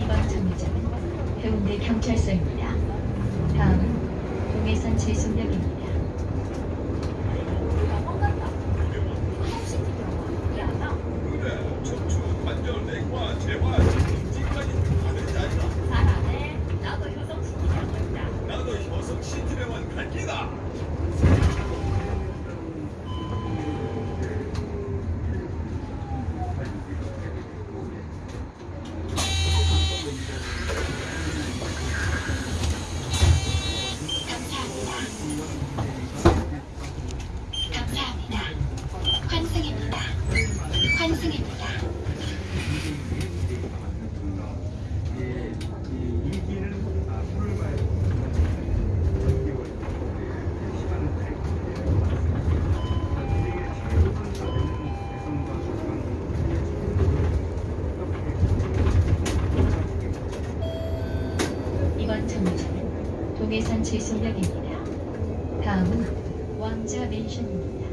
이번 정류장은 해운대 경찰서입니다. 다음은 동해선 제송역입니다. 그래 척추 관절 내과 재활 인지까지 하는 자리다 잘하네. 나도 효성 시키려고 했다. 나도 효성 시티병원 갈 기다 감사합니다. 환승입니다. 환승입니다. 예, 이 임기는 아, 8월 말 6개월 시간은 다 있고 나중에 최우선 과제는 대선과 이번 정류장은 제송역입니다. 다음은 왕자 맨션입니다.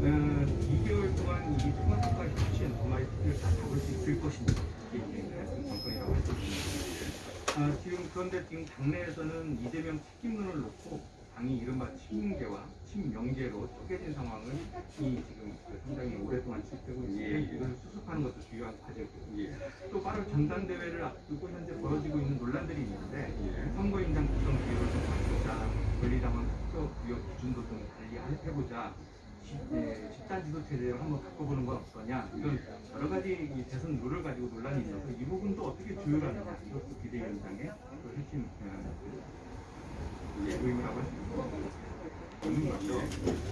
어, 2개월 동안 이 토마토가 휴치엔 토마토를 다 잡을 수 있을 것인지 이게 이제 관건이라고 할수 있습니다. 아, 지금 그런데 지금 당내에서는 이재명 책임론을 놓고 당이 이른바 친문계와 친명계로 쪼개진 상황을 이 지금 그 상당히 오랫동안 지속되고 있는데 이걸 수습하는 것도 중요한 과제고요. 또 빠른 전당대회를 앞두고 현재 벌어지고 있는 논란들이 있는데 선거인장 구성 비율을 좀 바꾸자, 권리당원 투표 구역 기준도 좀 달리 해보자, 시- 예, 집단 지도 체제를 한번 바꿔보는 건 어떠냐. 이런 여러 가지 이 대선 룰을 가지고 논란이 있어서 이 부분도 어떻게 조율하느냐. 이것도 비대위원장의 그 핵심 어, 그